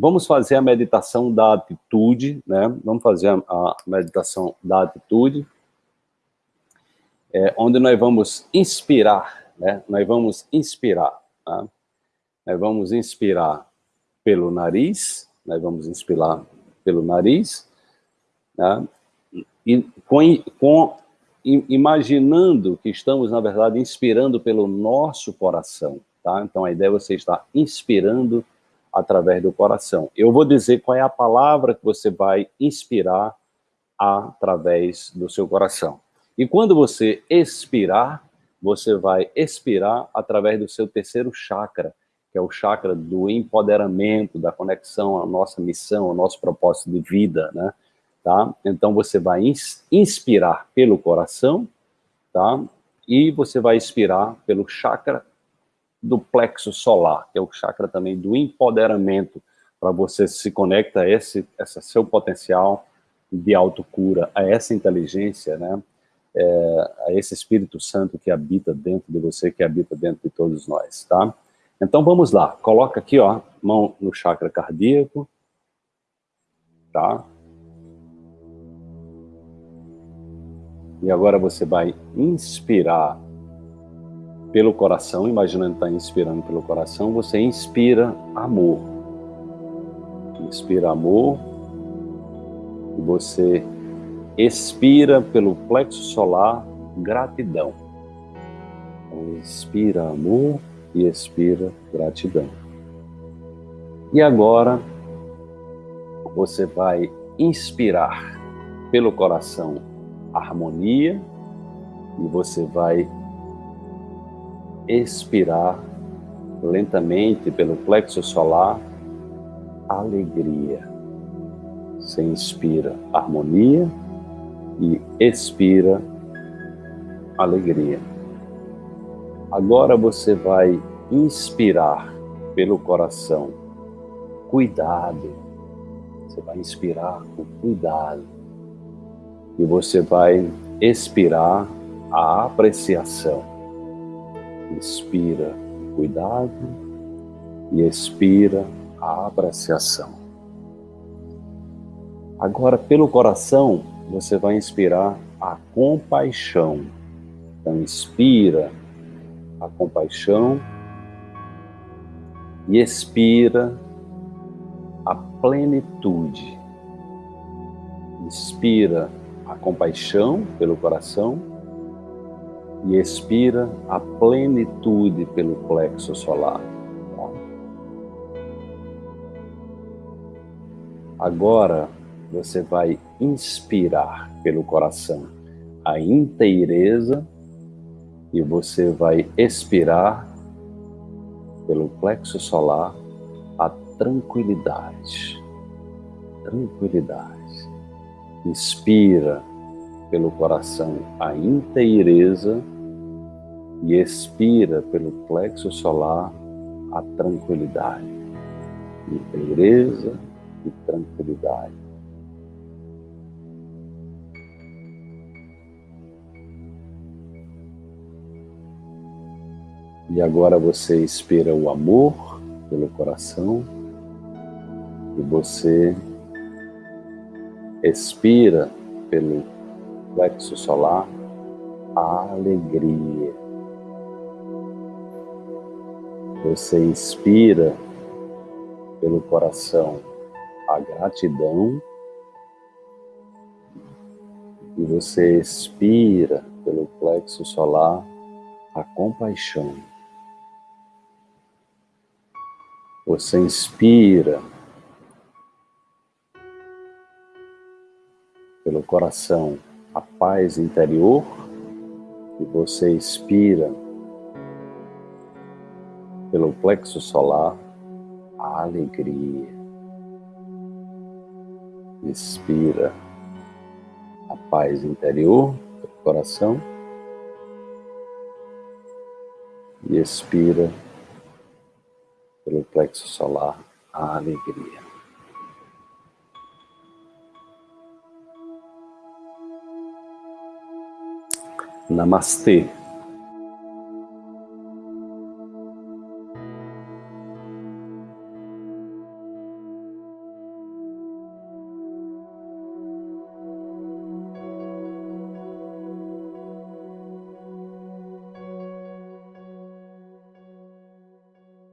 Vamos fazer a meditação da atitude, né? Vamos fazer a, meditação da atitude, é, onde nós vamos inspirar, né? Nós vamos inspirar, tá? Nós vamos inspirar pelo nariz, nós vamos inspirar pelo nariz, tá? e com, com imaginando que estamos, na verdade, inspirando pelo nosso coração, tá? Então, a ideia é você estar inspirando através do coração. Eu vou dizer qual é a palavra que você vai inspirar através do seu coração. E quando você expirar, você vai expirar através do seu terceiro chakra, que é o chakra do empoderamento, da conexão à nossa missão, ao nosso propósito de vida, né? Tá? Então você vai inspirar pelo coração, tá? E você vai expirar pelo chakra do plexo solar, que é o chakra também do empoderamento, para você se conecta a esse, esse seu potencial de autocura, a essa inteligência, né? É, a esse Espírito Santo que habita dentro de você, que habita dentro de todos nós, tá? Então vamos lá, coloca aqui, ó, mão no chakra cardíaco, tá? E agora você vai inspirar pelo coração, imaginando estar tá inspirando pelo coração, você inspira amor. Inspira amor e você expira pelo plexo solar gratidão. Então, inspira amor e expira gratidão. E agora você vai inspirar pelo coração harmonia e você vai expirar lentamente pelo plexo solar alegria. Você inspira harmonia e expira alegria. Agora você vai inspirar pelo coração cuidado. Você vai inspirar com cuidado. E você vai expirar a apreciação. Inspira cuidado e expira a apreciação. Agora, pelo coração, você vai inspirar a compaixão. Então, inspira a compaixão e expira a plenitude. Inspira a compaixão pelo coração e expira a plenitude pelo plexo solar. Agora você vai inspirar pelo coração a inteireza e você vai expirar pelo plexo solar a tranquilidade. Tranquilidade. Inspira pelo coração a inteireza e expira pelo plexo solar a tranquilidade. Inteireza e tranquilidade. E agora você expira o amor pelo coração e você expira pelo plexo solar a alegria. Você inspira pelo coração a gratidão e você expira pelo plexo solar a compaixão. Você inspira pelo coração a paz interior e você expira pelo plexo solar a alegria. Expira a paz interior do coração e expira pelo plexo solar a alegria. Namastê.